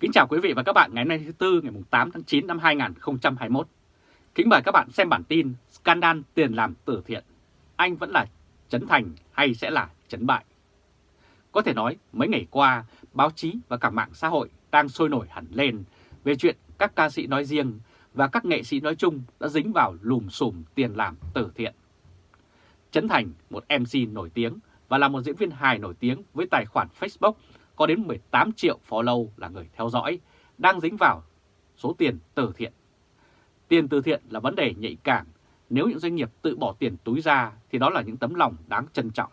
Kính chào quý vị và các bạn ngày hôm nay thứ Tư ngày 8 tháng 9 năm 2021. Kính mời các bạn xem bản tin Scandal tiền làm từ thiện. Anh vẫn là Trấn Thành hay sẽ là Trấn Bại? Có thể nói mấy ngày qua, báo chí và cả mạng xã hội đang sôi nổi hẳn lên về chuyện các ca sĩ nói riêng và các nghệ sĩ nói chung đã dính vào lùm xùm tiền làm từ thiện. Trấn Thành, một MC nổi tiếng và là một diễn viên hài nổi tiếng với tài khoản Facebook có đến 18 triệu follow là người theo dõi, đang dính vào số tiền từ thiện. Tiền từ thiện là vấn đề nhạy cảm, nếu những doanh nghiệp tự bỏ tiền túi ra thì đó là những tấm lòng đáng trân trọng.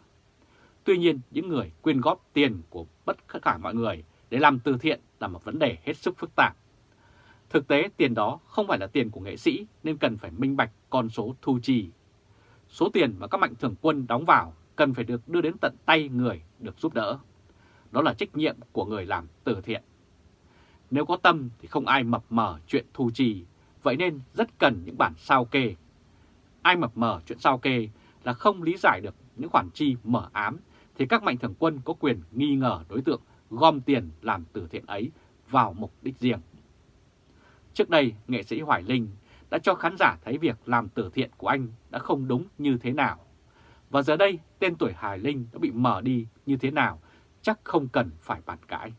Tuy nhiên, những người quyên góp tiền của bất tất cả mọi người để làm từ thiện là một vấn đề hết sức phức tạp. Thực tế tiền đó không phải là tiền của nghệ sĩ nên cần phải minh bạch con số thu chi. Số tiền mà các mạnh thường quân đóng vào cần phải được đưa đến tận tay người được giúp đỡ. Đó là trách nhiệm của người làm từ thiện. Nếu có tâm thì không ai mập mờ chuyện thu chi, vậy nên rất cần những bản sao kê. Ai mập mờ chuyện sao kê là không lý giải được những khoản chi mở ám thì các mạnh thường quân có quyền nghi ngờ đối tượng gom tiền làm từ thiện ấy vào mục đích riêng. Trước đây, nghệ sĩ Hoài Linh đã cho khán giả thấy việc làm từ thiện của anh đã không đúng như thế nào. Và giờ đây, tên tuổi Hoài Linh đã bị mở đi như thế nào, chắc không cần phải bàn cãi.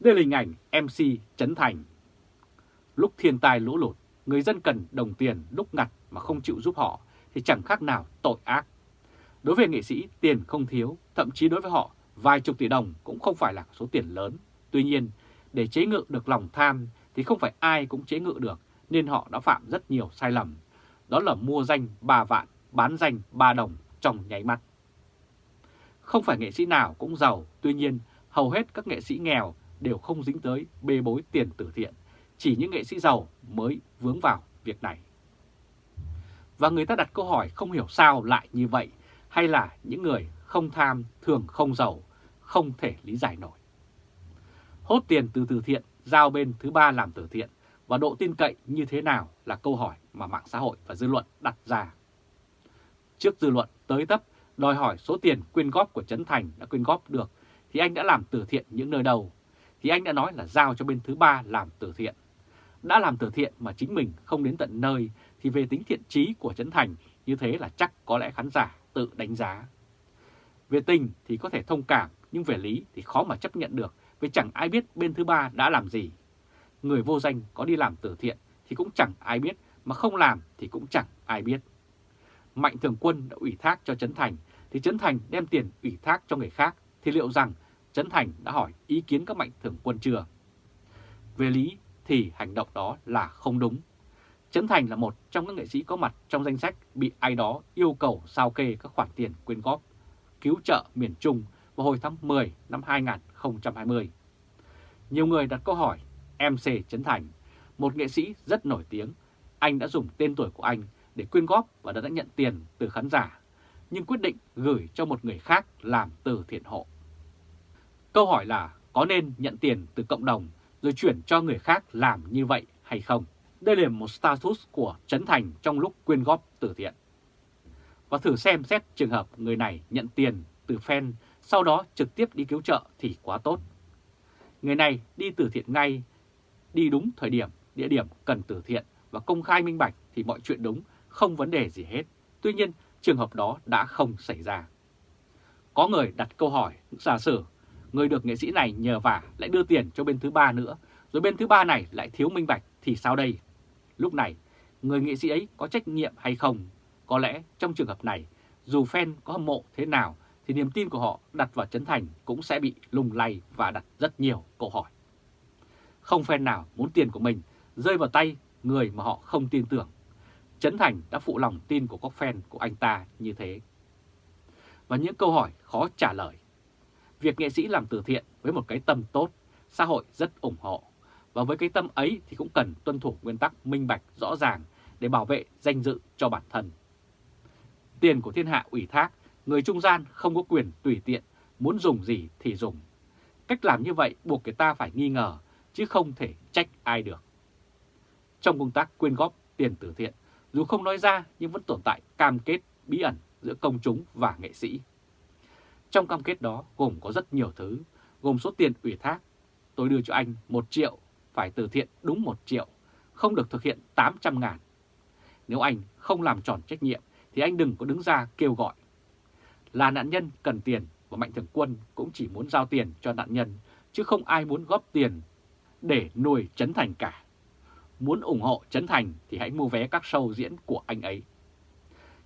Đây là hình ảnh MC Trấn Thành. Lúc thiên tai lũ lụt, người dân cần đồng tiền lúc ngặt mà không chịu giúp họ thì chẳng khác nào tội ác. Đối với nghệ sĩ, tiền không thiếu, thậm chí đối với họ, vài chục tỷ đồng cũng không phải là số tiền lớn. Tuy nhiên, để chế ngự được lòng tham thì không phải ai cũng chế ngự được, nên họ đã phạm rất nhiều sai lầm. Đó là mua danh 3 vạn, bán danh 3 đồng trong nháy mắt. Không phải nghệ sĩ nào cũng giàu, tuy nhiên hầu hết các nghệ sĩ nghèo đều không dính tới bê bối tiền từ thiện. Chỉ những nghệ sĩ giàu mới vướng vào việc này. Và người ta đặt câu hỏi không hiểu sao lại như vậy, hay là những người không tham thường không giàu, không thể lý giải nổi. Hốt tiền từ từ thiện, giao bên thứ ba làm từ thiện và độ tin cậy như thế nào là câu hỏi mà mạng xã hội và dư luận đặt ra. Trước dư luận tới tấp đòi hỏi số tiền quyên góp của Trấn Thành đã quyên góp được, thì anh đã làm từ thiện những nơi đầu thì anh đã nói là giao cho bên thứ ba làm từ thiện. Đã làm từ thiện mà chính mình không đến tận nơi, thì về tính thiện trí của Trấn Thành, như thế là chắc có lẽ khán giả tự đánh giá. Về tình thì có thể thông cảm, nhưng về lý thì khó mà chấp nhận được, vì chẳng ai biết bên thứ ba đã làm gì. Người vô danh có đi làm từ thiện thì cũng chẳng ai biết, mà không làm thì cũng chẳng ai biết. Mạnh Thường Quân đã ủy thác cho Trấn Thành thì Trấn Thành đem tiền ủy thác cho người khác thì liệu rằng Trấn Thành đã hỏi ý kiến các Mạnh Thường Quân chưa? Về lý thì hành động đó là không đúng. Trấn Thành là một trong các nghệ sĩ có mặt trong danh sách bị ai đó yêu cầu sao kê các khoản tiền quyên góp, cứu trợ miền Trung vào hồi tháng 10 năm 2020. Nhiều người đặt câu hỏi MC Trấn Thành, một nghệ sĩ rất nổi tiếng, anh đã dùng tên tuổi của anh để quyên góp và đã nhận tiền từ khán giả, nhưng quyết định gửi cho một người khác làm từ thiện hộ. Câu hỏi là có nên nhận tiền từ cộng đồng rồi chuyển cho người khác làm như vậy hay không? Đây là một status của Trấn Thành trong lúc quyên góp từ thiện. Và thử xem xét trường hợp người này nhận tiền từ fan, sau đó trực tiếp đi cứu trợ thì quá tốt. Người này đi từ thiện ngay, đi đúng thời điểm, địa điểm cần từ thiện và công khai minh bạch thì mọi chuyện đúng, không vấn đề gì hết. Tuy nhiên, trường hợp đó đã không xảy ra. Có người đặt câu hỏi, giả sử người được nghệ sĩ này nhờ vả lại đưa tiền cho bên thứ ba nữa, rồi bên thứ ba này lại thiếu minh bạch thì sao đây? Lúc này, người nghệ sĩ ấy có trách nhiệm hay không? Có lẽ trong trường hợp này, dù fan có hâm mộ thế nào thì niềm tin của họ đặt vào Trấn Thành cũng sẽ bị lung lay và đặt rất nhiều câu hỏi. Không fan nào muốn tiền của mình rơi vào tay người mà họ không tin tưởng. Trấn Thành đã phụ lòng tin của các fan của anh ta như thế. Và những câu hỏi khó trả lời. Việc nghệ sĩ làm từ thiện với một cái tâm tốt, xã hội rất ủng hộ. Và với cái tâm ấy thì cũng cần tuân thủ nguyên tắc minh bạch rõ ràng để bảo vệ danh dự cho bản thân. Tiền của thiên hạ ủy thác, người trung gian không có quyền tùy tiện, muốn dùng gì thì dùng. Cách làm như vậy buộc người ta phải nghi ngờ, chứ không thể trách ai được. Trong công tác quyên góp tiền từ thiện, dù không nói ra nhưng vẫn tồn tại cam kết bí ẩn giữa công chúng và nghệ sĩ. Trong cam kết đó gồm có rất nhiều thứ, gồm số tiền ủy thác, tôi đưa cho anh 1 triệu, phải từ thiện đúng 1 triệu, không được thực hiện 800 ngàn. Nếu anh không làm tròn trách nhiệm thì anh đừng có đứng ra kêu gọi. Là nạn nhân cần tiền và Mạnh Thường Quân cũng chỉ muốn giao tiền cho nạn nhân, chứ không ai muốn góp tiền để nuôi Trấn Thành cả. Muốn ủng hộ Trấn Thành thì hãy mua vé các show diễn của anh ấy.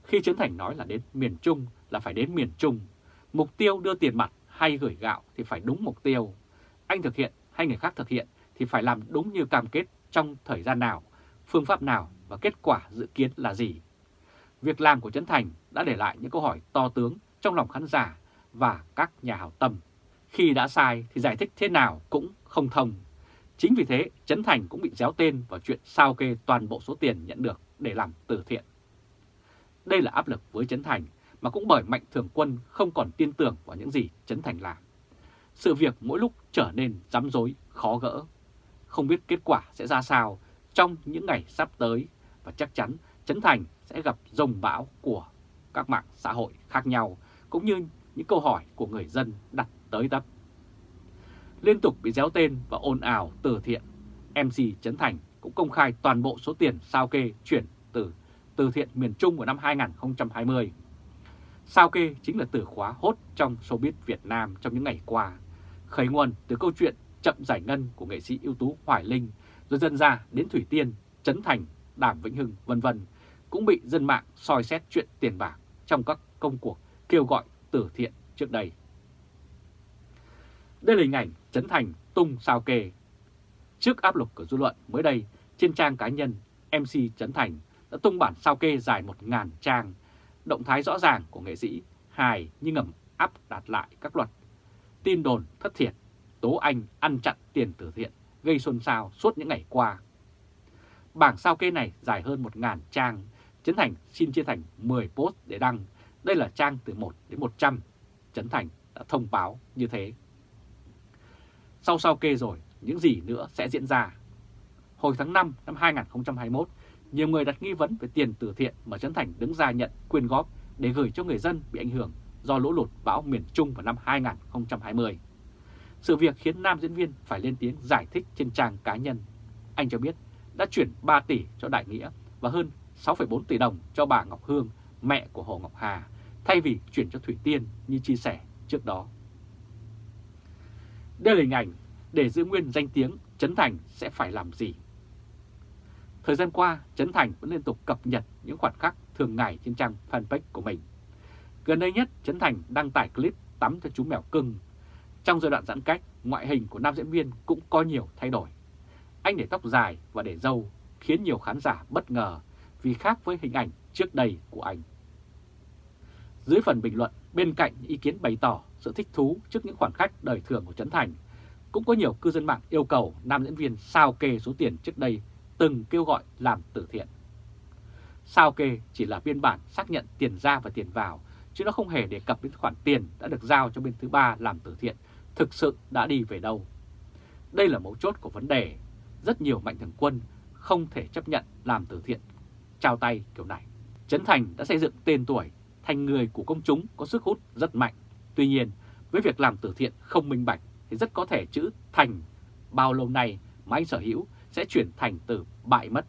Khi Trấn Thành nói là đến miền Trung là phải đến miền Trung, mục tiêu đưa tiền mặt hay gửi gạo thì phải đúng mục tiêu. Anh thực hiện hay người khác thực hiện thì phải làm đúng như cam kết trong thời gian nào, phương pháp nào và kết quả dự kiến là gì. Việc làm của Trấn Thành đã để lại những câu hỏi to tướng trong lòng khán giả và các nhà hảo tâm. Khi đã sai thì giải thích thế nào cũng không thông. Chính vì thế, Trấn Thành cũng bị déo tên vào chuyện sao kê toàn bộ số tiền nhận được để làm từ thiện. Đây là áp lực với Trấn Thành mà cũng bởi Mạnh Thường Quân không còn tin tưởng vào những gì Trấn Thành làm. Sự việc mỗi lúc trở nên rắm rối, khó gỡ. Không biết kết quả sẽ ra sao trong những ngày sắp tới và chắc chắn Trấn Thành sẽ gặp rồng bão của các mạng xã hội khác nhau cũng như những câu hỏi của người dân đặt tới tấp. Liên tục bị déo tên và ồn ào từ thiện, MC Trấn Thành cũng công khai toàn bộ số tiền sao kê chuyển từ từ thiện miền Trung của năm 2020. Sao kê chính là từ khóa hốt trong showbiz Việt Nam trong những ngày qua, khởi nguồn từ câu chuyện chậm giải ngân của nghệ sĩ ưu tú Hoài Linh, rồi dần ra đến Thủy Tiên, Trấn Thành, Đàm Vĩnh Hưng, vân vân cũng bị dân mạng soi xét chuyện tiền bạc trong các công cuộc kêu gọi từ thiện trước đây. Đây là hình ảnh Trấn Thành tung sao kê. Trước áp lực của dư luận mới đây, trên trang cá nhân, MC Trấn Thành đã tung bản sao kê dài 1.000 trang, động thái rõ ràng của nghệ sĩ hài nhưng ngầm áp đặt lại các luật. Tin đồn thất thiệt, tố anh ăn chặn tiền từ thiện, gây xôn xao suốt những ngày qua. Bảng sao kê này dài hơn 1.000 trang, Trấn Thành xin chia thành 10 post để đăng. Đây là trang từ 1 đến 100. Trấn Thành đã thông báo như thế. Sau sao kê rồi, những gì nữa sẽ diễn ra? Hồi tháng 5 năm 2021, nhiều người đặt nghi vấn về tiền từ thiện mà Trấn Thành đứng ra nhận quyên góp để gửi cho người dân bị ảnh hưởng do lũ lụt bão miền Trung vào năm 2020. Sự việc khiến nam diễn viên phải lên tiếng giải thích trên trang cá nhân. Anh cho biết đã chuyển 3 tỷ cho Đại Nghĩa và hơn 6,4 tỷ đồng cho bà Ngọc Hương, mẹ của Hồ Ngọc Hà, thay vì chuyển cho Thủy Tiên như chia sẻ trước đó. Đây là hình ảnh để giữ nguyên danh tiếng Trấn Thành sẽ phải làm gì. Thời gian qua, Trấn Thành vẫn liên tục cập nhật những khoảnh khắc thường ngày trên trang fanpage của mình. Gần đây nhất, Trấn Thành đăng tải clip tắm cho chú mèo cưng. Trong giai đoạn giãn cách, ngoại hình của nam diễn viên cũng có nhiều thay đổi. Anh để tóc dài và để râu khiến nhiều khán giả bất ngờ vì khác với hình ảnh trước đây của anh. Dưới phần bình luận, bên cạnh ý kiến bày tỏ sự thích thú trước những khoản khách đời thường của Trấn Thành, cũng có nhiều cư dân mạng yêu cầu nam diễn viên sao kê số tiền trước đây từng kêu gọi làm từ thiện. Sao kê chỉ là biên bản xác nhận tiền ra và tiền vào, chứ nó không hề đề cập đến khoản tiền đã được giao cho bên thứ ba làm từ thiện thực sự đã đi về đâu. Đây là mấu chốt của vấn đề. Rất nhiều mạnh thường quân không thể chấp nhận làm từ thiện trao tay kiểu này. Trấn Thành đã xây dựng tên tuổi thành người của công chúng có sức hút rất mạnh. Tuy nhiên, với việc làm từ thiện không minh bạch thì rất có thể chữ thành bao lâu nay mà anh sở hữu sẽ chuyển thành từ bại mất.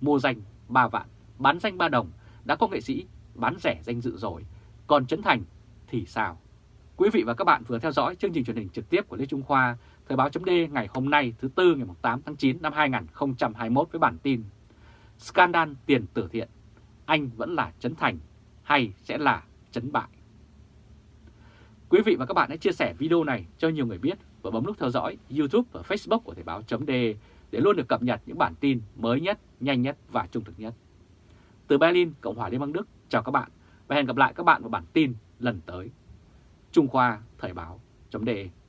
Mua danh 3 vạn, bán danh 3 đồng, đã có nghệ sĩ bán rẻ danh dự rồi, còn Trấn Thành thì sao? Quý vị và các bạn vừa theo dõi chương trình truyền hình trực tiếp của Lê Trung Khoa, Thời báo chấm ngày hôm nay thứ Tư ngày 8 tháng 9 năm 2021 với bản tin Scandal tiền tử thiện, anh vẫn là Trấn Thành hay sẽ là chấn Bại? Quý vị và các bạn hãy chia sẻ video này cho nhiều người biết và bấm nút theo dõi YouTube và Facebook của Thời báo.de để luôn được cập nhật những bản tin mới nhất, nhanh nhất và trung thực nhất. Từ Berlin, Cộng hòa Liên bang Đức, chào các bạn và hẹn gặp lại các bạn vào bản tin lần tới. Trung Khoa Thời báo.de